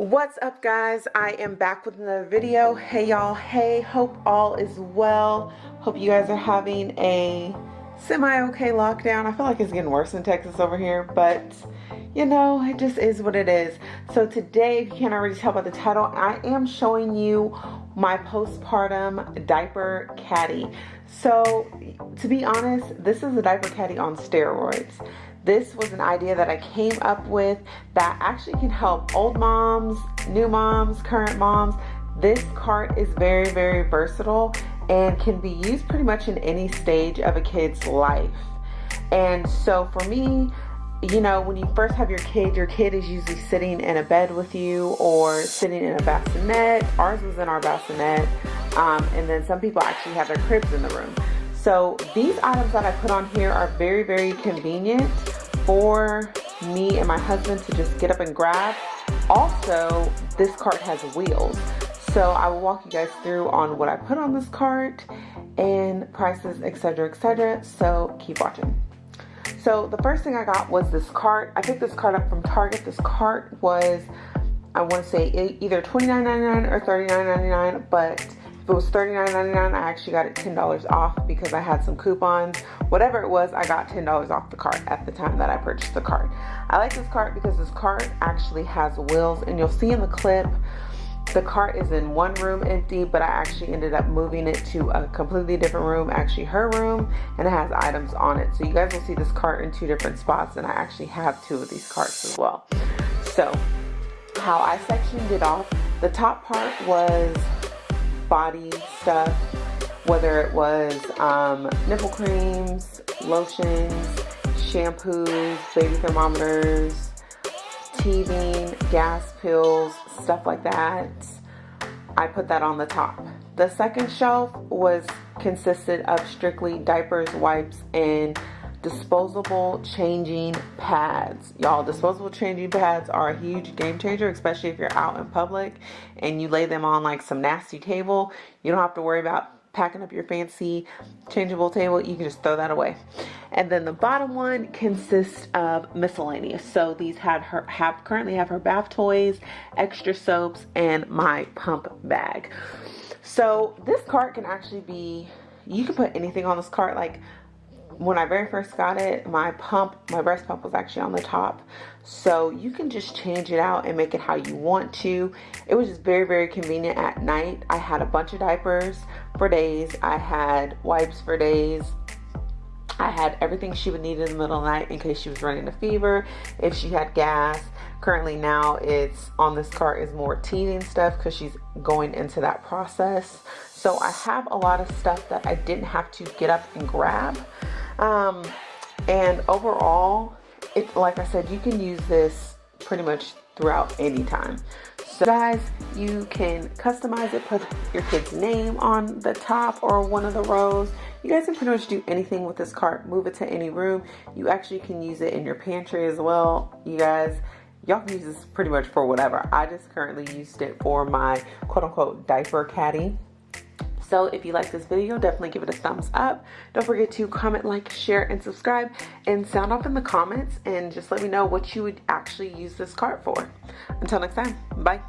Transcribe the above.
What's up guys? I am back with another video. Hey y'all, hey, hope all is well. Hope you guys are having a semi-okay lockdown. I feel like it's getting worse in Texas over here, but you know, it just is what it is. So today, if you can't already tell by the title, I am showing you my postpartum diaper caddy. So to be honest, this is a diaper caddy on steroids. This was an idea that I came up with that actually can help old moms, new moms, current moms. This cart is very, very versatile and can be used pretty much in any stage of a kid's life. And so for me, you know, when you first have your kid, your kid is usually sitting in a bed with you or sitting in a bassinet. Ours was in our bassinet. Um, and then some people actually have their cribs in the room. So these items that I put on here are very, very convenient for me and my husband to just get up and grab. Also, this cart has wheels. So I will walk you guys through on what I put on this cart and prices, etc., etc. So keep watching. So the first thing I got was this cart. I picked this cart up from Target. This cart was, I want to say either $29.99 or $39.99, but it was $39.99, I actually got it $10 off because I had some coupons. Whatever it was, I got $10 off the cart at the time that I purchased the cart. I like this cart because this cart actually has wheels and you'll see in the clip the cart is in one room empty but I actually ended up moving it to a completely different room actually her room and it has items on it so you guys will see this cart in two different spots and I actually have two of these carts as well so how I sectioned it off the top part was body stuff, whether it was um, nipple creams, lotions, shampoos, baby thermometers, teething, gas pills, stuff like that. I put that on the top. The second shelf was consisted of strictly diapers, wipes, and disposable changing pads. Y'all, disposable changing pads are a huge game changer, especially if you're out in public and you lay them on like some nasty table. You don't have to worry about packing up your fancy changeable table. You can just throw that away. And then the bottom one consists of miscellaneous. So these had her have currently have her bath toys, extra soaps, and my pump bag. So this cart can actually be you can put anything on this cart like when I very first got it, my pump, my breast pump was actually on the top. So you can just change it out and make it how you want to. It was just very, very convenient at night. I had a bunch of diapers for days. I had wipes for days. I had everything she would need in the middle of the night in case she was running a fever, if she had gas. Currently now it's on this cart is more teething stuff because she's going into that process. So I have a lot of stuff that I didn't have to get up and grab. Um, and overall, it like I said, you can use this pretty much throughout any time. So guys, you can customize it, put your kid's name on the top or one of the rows. You guys can pretty much do anything with this cart. Move it to any room. You actually can use it in your pantry as well. You guys, y'all can use this pretty much for whatever. I just currently used it for my quote unquote diaper caddy. So if you like this video, definitely give it a thumbs up. Don't forget to comment, like, share, and subscribe. And sound off in the comments and just let me know what you would actually use this card for. Until next time, bye.